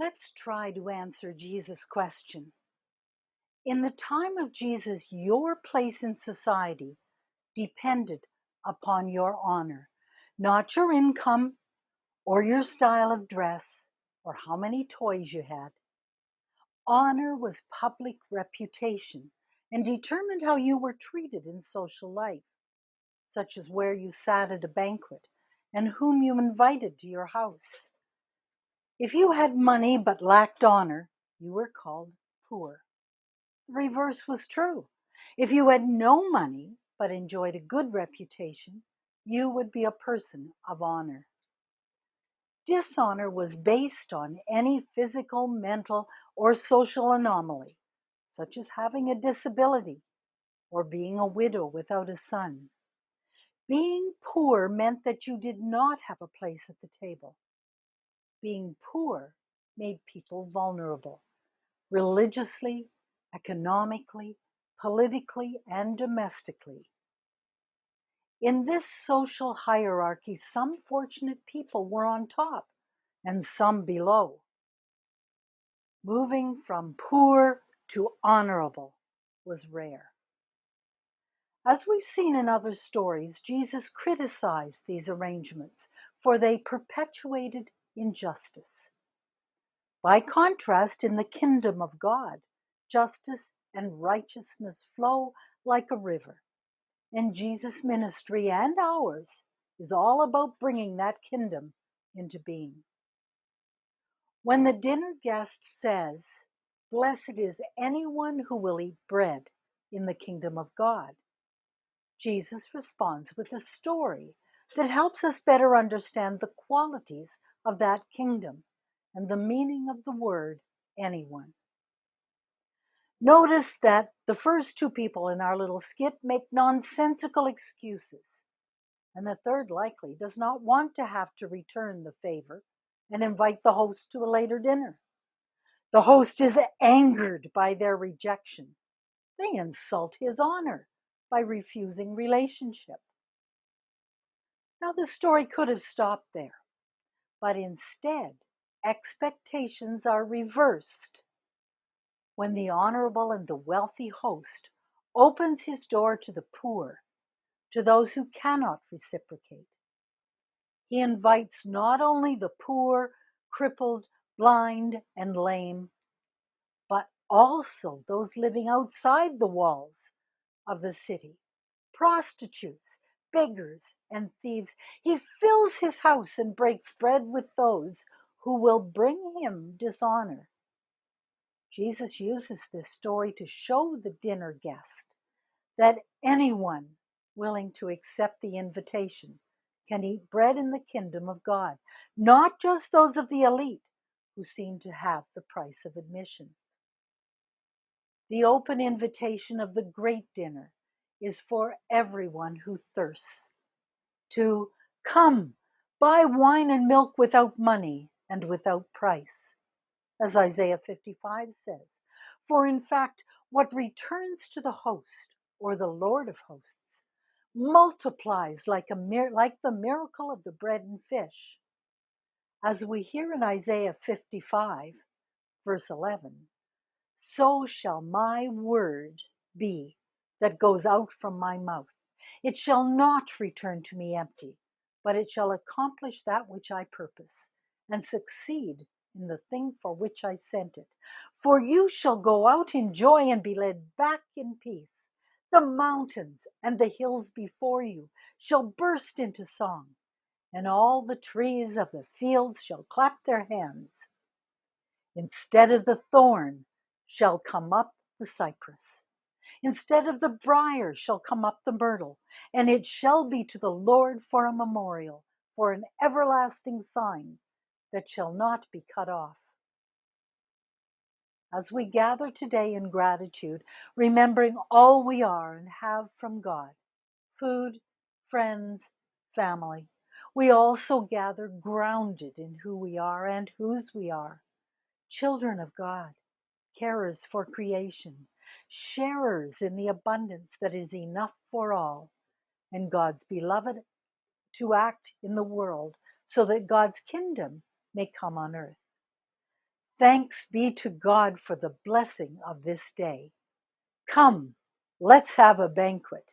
Let's try to answer Jesus' question. In the time of Jesus, your place in society depended upon your honor, not your income or your style of dress or how many toys you had. Honor was public reputation and determined how you were treated in social life, such as where you sat at a banquet and whom you invited to your house. If you had money but lacked honor, you were called poor. The reverse was true. If you had no money but enjoyed a good reputation, you would be a person of honor. Dishonor was based on any physical, mental, or social anomaly, such as having a disability or being a widow without a son. Being poor meant that you did not have a place at the table. Being poor made people vulnerable, religiously, economically, politically, and domestically. In this social hierarchy, some fortunate people were on top and some below. Moving from poor to honorable was rare. As we've seen in other stories, Jesus criticized these arrangements, for they perpetuated injustice. By contrast, in the kingdom of God, justice and righteousness flow like a river. And Jesus' ministry and ours is all about bringing that kingdom into being. When the dinner guest says, Blessed is anyone who will eat bread in the kingdom of God, Jesus responds with a story that helps us better understand the qualities of that kingdom and the meaning of the word anyone. Notice that the first two people in our little skit make nonsensical excuses, and the third likely does not want to have to return the favor and invite the host to a later dinner. The host is angered by their rejection. They insult his honor by refusing relationship. Now, the story could have stopped there, but instead, expectations are reversed when the honorable and the wealthy host opens his door to the poor, to those who cannot reciprocate. He invites not only the poor, crippled, blind, and lame, but also those living outside the walls of the city prostitutes, beggars, and thieves. He fills his house and breaks bread with those who will bring him dishonor. Jesus uses this story to show the dinner guest that anyone willing to accept the invitation can eat bread in the kingdom of God, not just those of the elite who seem to have the price of admission. The open invitation of the great dinner is for everyone who thirsts to come, buy wine and milk without money and without price, as Isaiah 55 says. For in fact, what returns to the host or the Lord of hosts multiplies like, a like the miracle of the bread and fish. As we hear in Isaiah 55, verse 11, so shall my word be that goes out from my mouth. It shall not return to me empty, but it shall accomplish that which I purpose, and succeed in the thing for which I sent it. For you shall go out in joy and be led back in peace. The mountains and the hills before you shall burst into song, and all the trees of the fields shall clap their hands. Instead of the thorn shall come up the cypress Instead of the brier shall come up the myrtle, and it shall be to the Lord for a memorial, for an everlasting sign that shall not be cut off. As we gather today in gratitude, remembering all we are and have from God food, friends, family we also gather grounded in who we are and whose we are children of God, carers for creation, sharers in the abundance that is enough for all, and God's beloved to act in the world so that God's kingdom may come on earth. Thanks be to God for the blessing of this day. Come, let's have a banquet.